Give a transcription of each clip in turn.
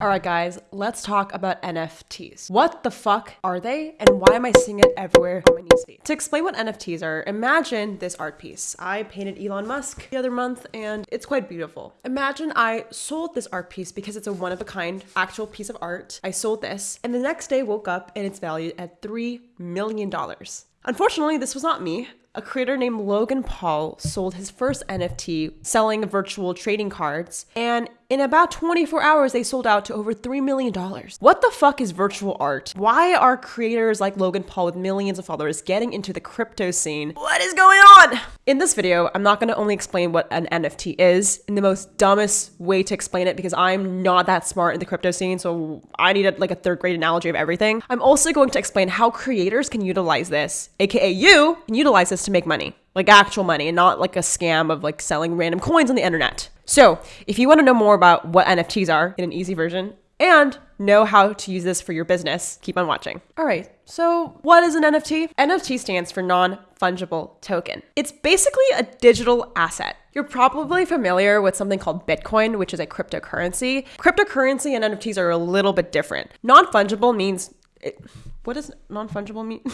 Alright guys, let's talk about NFTs. What the fuck are they and why am I seeing it everywhere on my newsfeed? To explain what NFTs are, imagine this art piece. I painted Elon Musk the other month and it's quite beautiful. Imagine I sold this art piece because it's a one of a kind actual piece of art. I sold this and the next day woke up and it's valued at $3 million. Unfortunately, this was not me a creator named Logan Paul sold his first NFT selling virtual trading cards, and in about 24 hours, they sold out to over $3 million. What the fuck is virtual art? Why are creators like Logan Paul with millions of followers getting into the crypto scene? What is going on? In this video, I'm not gonna only explain what an NFT is in the most dumbest way to explain it because I'm not that smart in the crypto scene, so I need a, like a third grade analogy of everything. I'm also going to explain how creators can utilize this, aka you can utilize this to make money like actual money and not like a scam of like selling random coins on the internet. So, if you want to know more about what NFTs are in an easy version and know how to use this for your business, keep on watching. All right, so what is an NFT? NFT stands for non fungible token. It's basically a digital asset. You're probably familiar with something called Bitcoin, which is a cryptocurrency. Cryptocurrency and NFTs are a little bit different. Non fungible means. It, what does non fungible mean?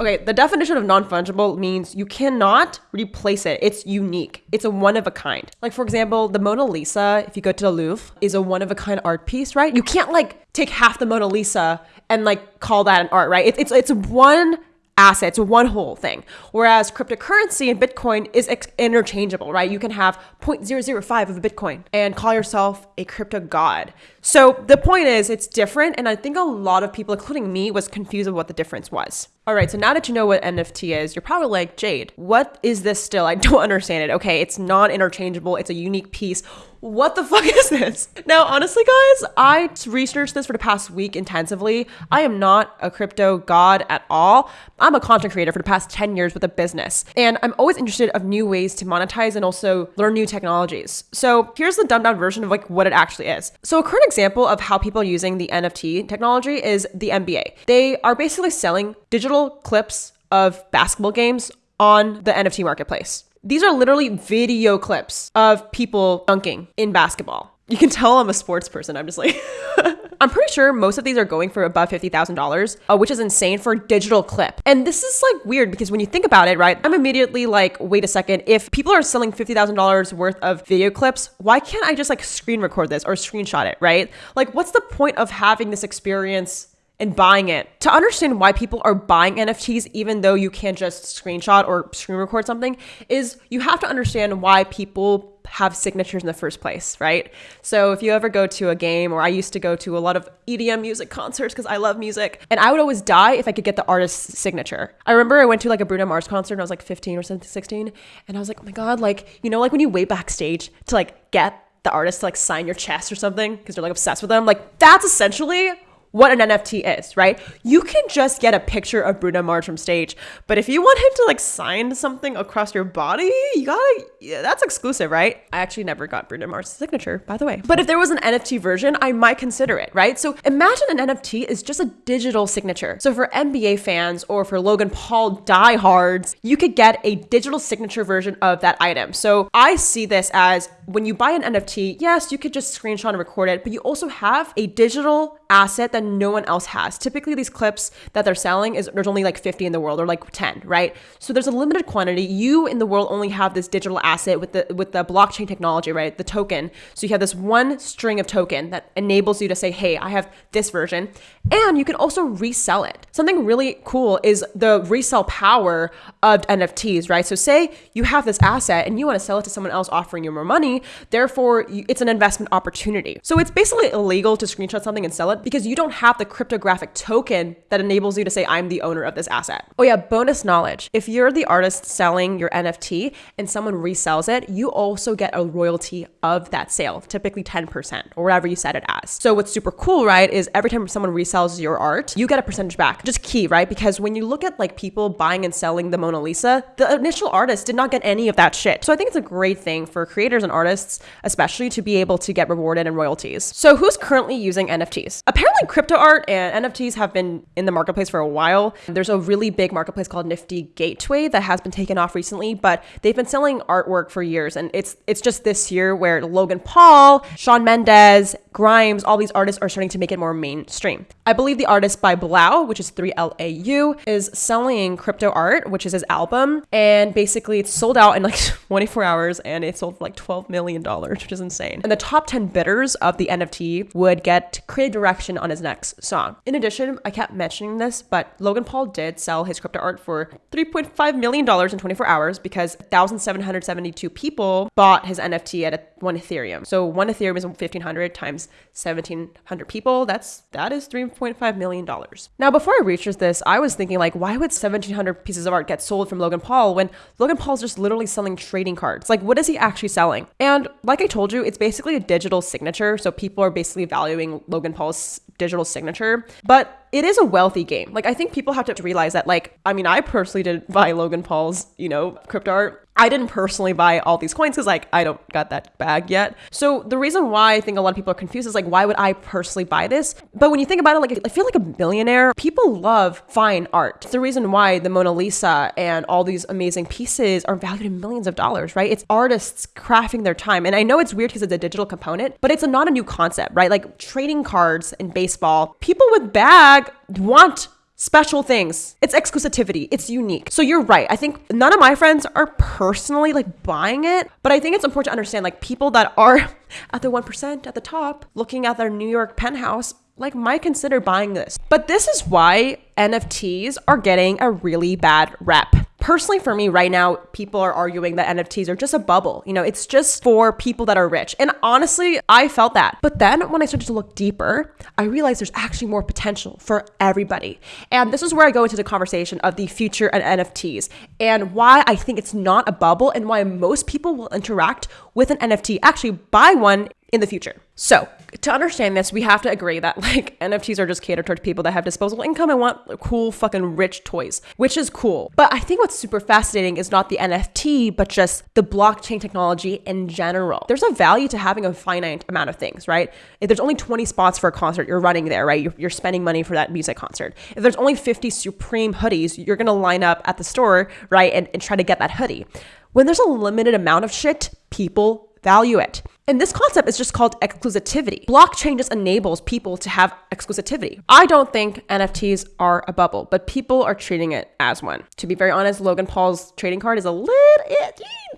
Okay, the definition of non fungible means you cannot replace it. It's unique. It's a one of a kind. Like, for example, the Mona Lisa, if you go to the Louvre, is a one of a kind art piece, right? You can't like take half the Mona Lisa and like call that an art, right? It's, it's, it's one assets, one whole thing. Whereas cryptocurrency and Bitcoin is interchangeable, right? You can have 0.005 of a Bitcoin and call yourself a crypto god. So the point is, it's different. And I think a lot of people, including me, was confused of what the difference was. All right, so now that you know what NFT is, you're probably like, Jade, what is this still? I don't understand it. Okay, it's non interchangeable, it's a unique piece. What the fuck is this? Now, honestly, guys, I researched this for the past week intensively. I am not a crypto god at all. I'm a content creator for the past 10 years with a business, and I'm always interested of new ways to monetize and also learn new technologies. So here's the dumbed down version of like what it actually is. So a current example of how people are using the NFT technology is the NBA. They are basically selling digital clips of basketball games on the NFT marketplace. These are literally video clips of people dunking in basketball. You can tell I'm a sports person. I'm just like, I'm pretty sure most of these are going for above $50,000, uh, which is insane for a digital clip. And this is like weird because when you think about it, right, I'm immediately like, wait a second, if people are selling $50,000 worth of video clips, why can't I just like screen record this or screenshot it, right? Like, what's the point of having this experience and buying it. To understand why people are buying NFTs, even though you can't just screenshot or screen record something, is you have to understand why people have signatures in the first place, right? So if you ever go to a game, or I used to go to a lot of EDM music concerts because I love music, and I would always die if I could get the artist's signature. I remember I went to like a Bruno Mars concert and I was like 15 or 16, and I was like, oh my God, like, you know, like when you wait backstage to like get the artist to like sign your chest or something because you're like obsessed with them, like that's essentially what an NFT is, right? You can just get a picture of Bruno Mars from stage, but if you want him to like sign something across your body, you gotta, yeah, that's exclusive, right? I actually never got Bruno Mars' signature, by the way. But if there was an NFT version, I might consider it, right? So imagine an NFT is just a digital signature. So for NBA fans or for Logan Paul diehards, you could get a digital signature version of that item. So I see this as when you buy an NFT, yes, you could just screenshot and record it, but you also have a digital asset that no one else has. Typically, these clips that they're selling is there's only like 50 in the world or like 10, right? So there's a limited quantity. You in the world only have this digital asset with the with the blockchain technology, right? The token. So you have this one string of token that enables you to say, "Hey, I have this version," and you can also resell it. Something really cool is the resell power of NFTs, right? So say you have this asset and you want to sell it to someone else offering you more money, therefore it's an investment opportunity. So it's basically illegal to screenshot something and sell it because you don't have the cryptographic token that enables you to say, I'm the owner of this asset. Oh, yeah, bonus knowledge. If you're the artist selling your NFT and someone resells it, you also get a royalty of that sale, typically 10% or whatever you set it as. So, what's super cool, right, is every time someone resells your art, you get a percentage back. Just key, right? Because when you look at like people buying and selling the Mona Lisa, the initial artist did not get any of that shit. So, I think it's a great thing for creators and artists artists, especially to be able to get rewarded in royalties. So, who's currently using NFTs? Apparently, crypto art and NFTs have been in the marketplace for a while. There's a really big marketplace called Nifty Gateway that has been taken off recently, but they've been selling artwork for years. And it's it's just this year where Logan Paul, Shawn Mendes, Grimes, all these artists are starting to make it more mainstream. I believe the artist by Blau, which is 3LAU, is selling crypto art, which is his album. And basically, it's sold out in like 24 hours and it sold like $12 million, dollars, which is insane. And the top 10 bidders of the NFT would get creative direction on his next song. In addition, I kept mentioning this, but Logan Paul did sell his crypto art for $3.5 million in 24 hours because 1,772 people bought his NFT at a, one Ethereum. So one Ethereum is 1,500 times 1,700 people. That's that is 3.5 million dollars. Now, before I researched this, I was thinking like, why would 1,700 pieces of art get sold from Logan Paul when Logan Paul's just literally selling trading cards? Like, what is he actually selling? And like I told you, it's basically a digital signature. So people are basically valuing Logan Paul's digital signature, but it is a wealthy game. Like I think people have to realize that like I mean I personally didn't buy Logan Paul's, you know, crypto art. I didn't personally buy all these coins because like I don't got that bag yet. So the reason why I think a lot of people are confused is like why would I personally buy this? But when you think about it, like I feel like a billionaire. People love fine art. It's the reason why the Mona Lisa and all these amazing pieces are valued in millions of dollars, right? It's artists crafting their time. And I know it's weird because it's a digital component, but it's a, not a new concept, right? Like trading cards in baseball, people with bag want special things. It's exclusivity. It's unique. So you're right. I think none of my friends are personally like buying it, but I think it's important to understand like people that are at the 1% at the top looking at their New York penthouse like might consider buying this. But this is why NFTs are getting a really bad rep personally for me right now people are arguing that nfts are just a bubble. You know it's just for people that are rich. And honestly i felt that. But then when i started to look deeper i realized there's actually more potential for everybody. And this is where i go into the conversation of the future and nfts and why i think it's not a bubble and why most people will interact with an nft actually buy one in the future. So, to understand this, we have to agree that like NFTs are just catered towards people that have disposable income and want cool fucking rich toys, which is cool. But I think what's super fascinating is not the NFT, but just the blockchain technology in general. There's a value to having a finite amount of things, right? If there's only 20 spots for a concert, you're running there, right? You're, you're spending money for that music concert. If there's only 50 Supreme hoodies, you're gonna line up at the store, right? And, and try to get that hoodie. When there's a limited amount of shit, people value it. And this concept is just called exclusivity. Blockchain just enables people to have exclusivity. I don't think NFTs are a bubble, but people are treating it as one. To be very honest, Logan Paul's trading card is a little,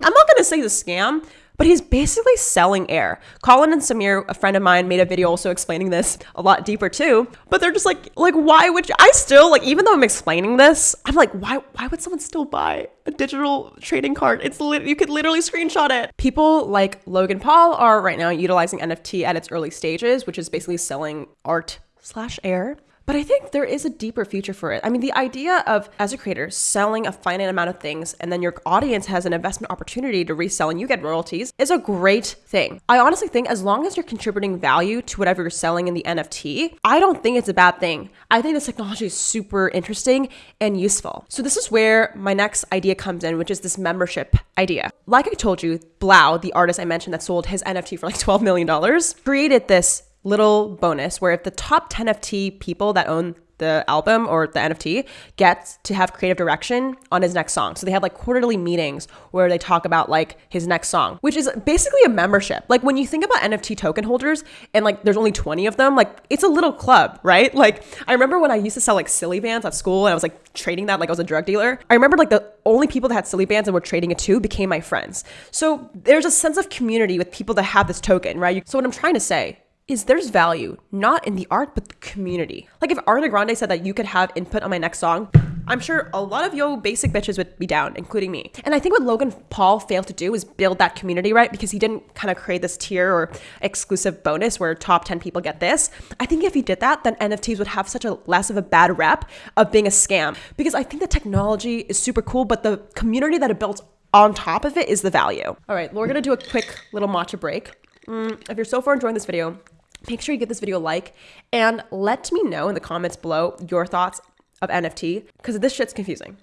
I'm not going to say the scam, but he's basically selling air. Colin and Samir, a friend of mine, made a video also explaining this a lot deeper too. But they're just like, like, why would you? I still like, even though I'm explaining this, I'm like, why? Why would someone still buy a digital trading card? It's you could literally screenshot it. People like Logan Paul are right now utilizing NFT at its early stages, which is basically selling art slash air but I think there is a deeper future for it. I mean, the idea of, as a creator, selling a finite amount of things and then your audience has an investment opportunity to resell and you get royalties is a great thing. I honestly think as long as you're contributing value to whatever you're selling in the NFT, I don't think it's a bad thing. I think this technology is super interesting and useful. So, this is where my next idea comes in, which is this membership idea. Like I told you, Blau, the artist I mentioned that sold his NFT for like $12 million, created this little bonus where if the top 10 FT people that own the album or the NFT gets to have creative direction on his next song. So they have like quarterly meetings where they talk about like his next song, which is basically a membership. Like when you think about NFT token holders and like there's only 20 of them, like it's a little club, right? Like I remember when I used to sell like Silly Bandz at school and I was like trading that like I was a drug dealer. I remember like the only people that had Silly Bandz and were trading it too became my friends. So there's a sense of community with people that have this token, right? So what I'm trying to say is there's value not in the art but the community. Like if Ariana Grande said that you could have input on my next song, I'm sure a lot of yo basic bitches would be down, including me. And I think what Logan Paul failed to do is build that community, right? Because he didn't kind of create this tier or exclusive bonus where top 10 people get this. I think if he did that, then NFTs would have such a less of a bad rep of being a scam. Because I think the technology is super cool, but the community that it builds on top of it is the value. All right, we're gonna do a quick little matcha break. Mm, if you're so far enjoying this video, make sure you give this video a like and let me know in the comments below your thoughts of NFT because this shit's confusing.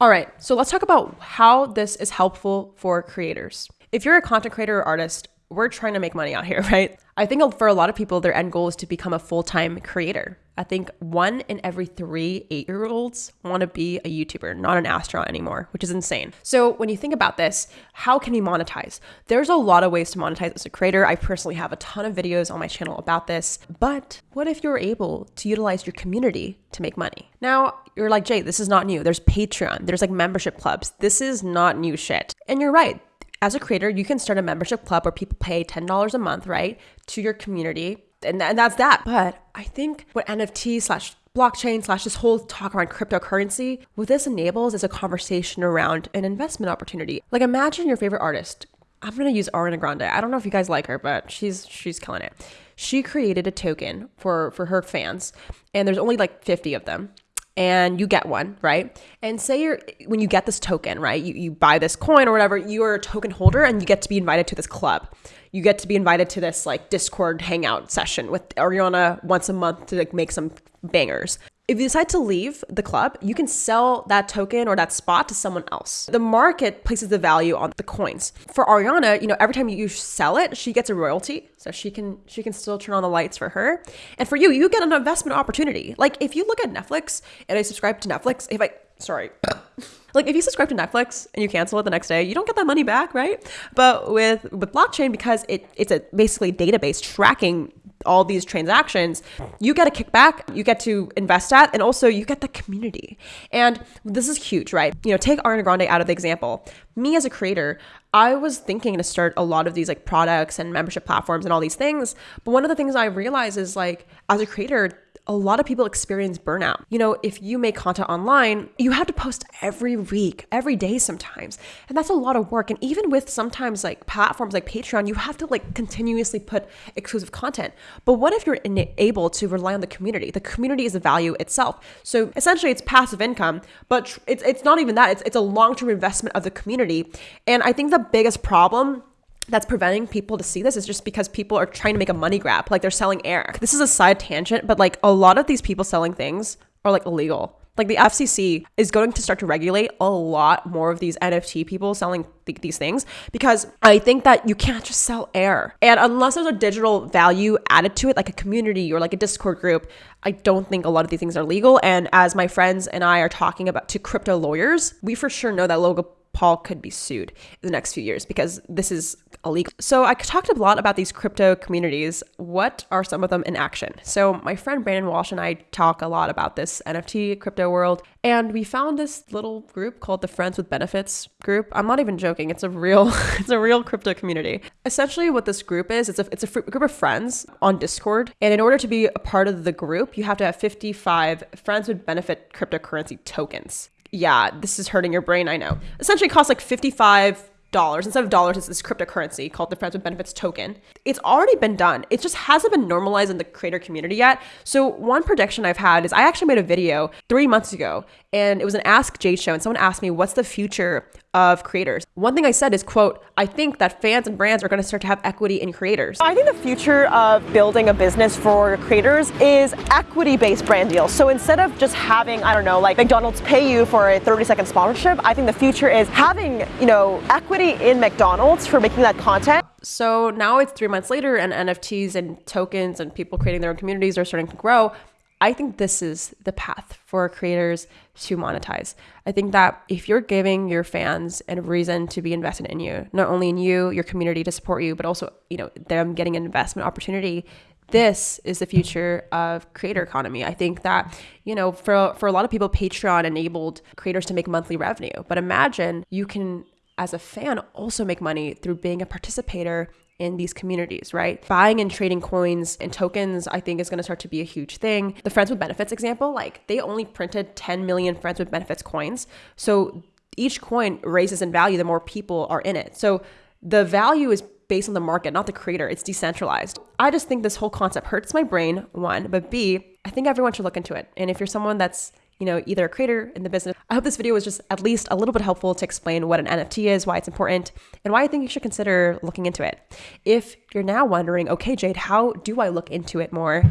All right, so let's talk about how this is helpful for creators. if you're a content creator or artist, we're trying to make money out here, right? I think for a lot of people, their end goal is to become a full time creator. I think one in every three eight year olds want to be a YouTuber, not an astronaut anymore, which is insane. So, when you think about this, how can we monetize? There's a lot of ways to monetize as a creator. I personally have a ton of videos on my channel about this. But what if you're able to utilize your community to make money? Now, you're like, Jay, this is not new. There's Patreon, there's like membership clubs. This is not new shit. And you're right as a creator, you can start a membership club where people pay $10 a month, right, to your community. And, and that's that. But I think what NFT slash blockchain slash this whole talk around cryptocurrency, what this enables is a conversation around an investment opportunity. Like imagine your favorite artist. I'm gonna use Ariana Grande. I don't know if you guys like her, but she's she's killing it. She created a token for for her fans, and there's only like 50 of them and you get one, right? And say you're when you get this token, right? You, you buy this coin or whatever, you're a token holder and you get to be invited to this club. You get to be invited to this like Discord hangout session with Ariana once a month to like make some bangers if you decide to leave the club, you can sell that token or that spot to someone else. The market places the value on the coins. For Ariana, you know, every time you sell it, she gets a royalty. So she can she can still turn on the lights for her. And for you, you get an investment opportunity. Like if you look at Netflix and I subscribe to Netflix, if I sorry. like if you subscribe to Netflix and you cancel it the next day, you don't get that money back, right? But with with blockchain because it it's a basically database tracking all these transactions, you get a kickback, you get to invest at, and also you get the community. And this is huge, right? You know, take Ariana Grande out of the example. Me as a creator, I was thinking to start a lot of these like products and membership platforms and all these things. But one of the things I realized is like, as a creator, a lot of people experience burnout. You know, if you make content online, you have to post every week, every day sometimes. And that's a lot of work. And even with sometimes like platforms like Patreon, you have to like continuously put exclusive content. But what if you're able to rely on the community? The community is a value itself. So essentially it's passive income, but it's, it's not even that. It's, it's a long-term investment of the community. And I think the biggest problem that's preventing people to see this is just because people are trying to make a money grab. Like they're selling air. This is a side tangent, but like a lot of these people selling things are like illegal. Like the FCC is going to start to regulate a lot more of these NFT people selling th- these things because I think that you can't just sell air. And unless there's a digital value added to it, like a community or like a Discord group, I don't think a lot of these things are legal. And as my friends and I are talking about to crypto lawyers, we for sure know that Logan Paul could be sued in the next few years because this is illegal. So I talked a lot about these crypto communities. What are some of them in action? So my friend Brandon Walsh and I talk a lot about this NFT crypto world, and we found this little group called the Friends with Benefits group. I'm not even joking. It's a real it's a real crypto community. Essentially what this group is, it's a it's a group of friends on Discord, and in order to be a part of the group, you have to have 55 friends with benefit cryptocurrency tokens yeah, this is hurting your brain. I know. Essentially, costs like 55 dollars. Instead of dollars it's this cryptocurrency called the friends with benefits token. It's already been done. It just hasn't been normalized in the creator community yet. So one prediction i've had is i actually made a video three months ago and it was an ask jay show and someone asked me what's the future of creators? One thing i said is quote i think that fans and brands are going to start to have equity in creators. I think the future of building a business for creators is equity based brand deals. So instead of just having i don't know like mcdonald's pay you for a 30 second sponsorship i think the future is having you know equity in mcdonald's for making that content so now it's three months later and nfts and tokens and people creating their own communities are starting to grow I think this is the path for creators to monetize. I think that if you're giving your fans a reason to be invested in you, not only in you, your community to support you, but also, you know, them getting an investment opportunity, this is the future of creator economy. I think that, you know, for for a lot of people Patreon enabled creators to make monthly revenue. But imagine you can as a fan also make money through being a participator in these communities, right? Buying and trading coins and tokens, I think, is going to start to be a huge thing. The Friends with Benefits example, like they only printed 10 million Friends with Benefits coins. So each coin raises in value the more people are in it. So the value is based on the market, not the creator. It's decentralized. I just think this whole concept hurts my brain, one, but B, I think everyone should look into it. And if you're someone that's you know, either a creator in the business. I hope this video was just at least a little bit helpful to explain what an NFT is, why it's important, and why I think you should consider looking into it. If you're now wondering, okay, Jade, how do I look into it more?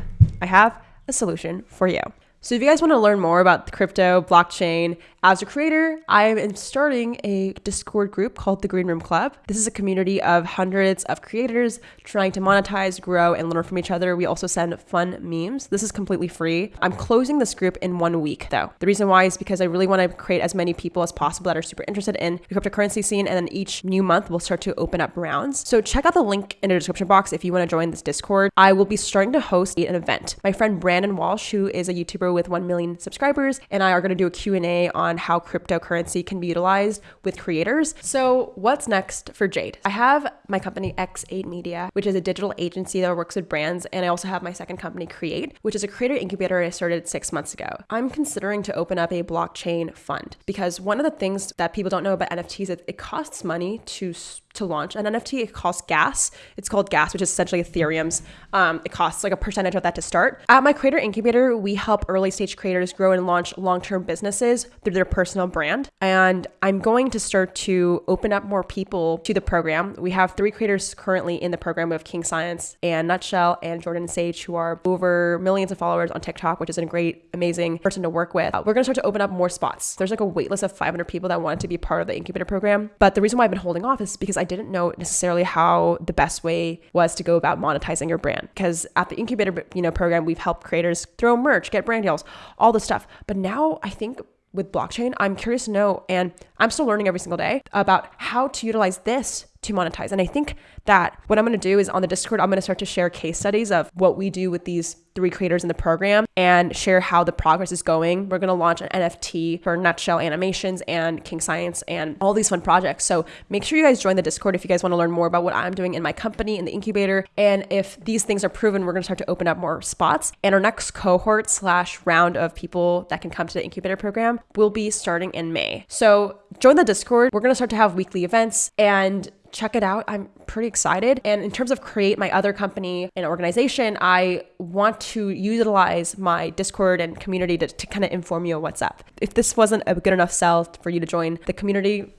I have a solution for you. So if you guys want to learn more about crypto, blockchain, As a creator, I am starting a Discord group called the Green Room Club. This is a community of hundreds of creators trying to monetize, grow, and learn from each other. We also send fun memes. This is completely free. I'm closing this group in one week though. The reason why is because I really want to create as many people as possible that are super interested in the cryptocurrency scene. And then each new month, we'll start to open up rounds. So check out the link in the description box if you want to join this Discord. I will be starting to host an event. My friend Brandon Walsh, who is a YouTuber with 1 million subscribers, and I are going to do a Q&A on how cryptocurrency can be utilized with creators. So what's next for Jade? I have my company X8 Media, which is a digital agency that works with brands, and I also have my second company Create, which is a creator incubator I started 6 months ago. I'm considering to open up a blockchain fund because one of the things that people don't know about NFTs is it costs money to to launch an NFT. It costs gas. It's called gas, which is essentially Ethereum's. Um, it costs like a percentage of that to start. At my creator incubator, we help early stage creators grow and launch long term businesses through their personal brand. And I'm going to start to open up more people to the program. We have three creators currently in the program. We have King Science and Nutshell and Jordan Sage, who are over millions of followers on TikTok, which is a great, amazing person to work with. Uh, we're going to start to open up more spots. There's like a wait list of 500 people that wanted to be part of the incubator program. But the reason why I've been holding off is because I didn't know necessarily how the best way was to go about monetizing your brand. Because at the incubator, you know, program, we've helped creators throw merch, get brand deals, all this stuff. But now I think with blockchain, I'm curious to know, and I'm still learning every single day about how to utilize this to monetize. And I think that what I'm going to do is on the Discord, I'm going to start to share case studies of what we do with these three creators in the program and share how the progress is going. We're going to launch an NFT for Nutshell Animations and King Science and all these fun projects. So make sure you guys join the Discord if you guys want to learn more about what I'm doing in my company in the incubator. And if these things are proven, we're going to start to open up more spots. And our next cohort slash round of people that can come to the incubator program will be starting in May. So join the Discord. We're going to start to have weekly events and check it out. I'm pretty excited. And in terms of create my other company and organization, I want to utilize my Discord and community to, to kind of inform you of what's up. If this wasn't a good enough sell for you to join the community,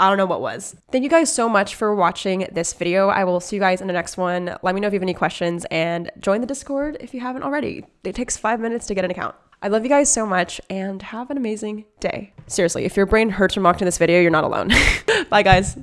I don't know what was. Thank you guys so much for watching this video. I will see you guys in the next one. Let me know if you have any questions and join the Discord if you haven't already. It takes five minutes to get an account. I love you guys so much and have an amazing day. Seriously, if your brain hurts from watching this video, you're not alone. Bye, guys.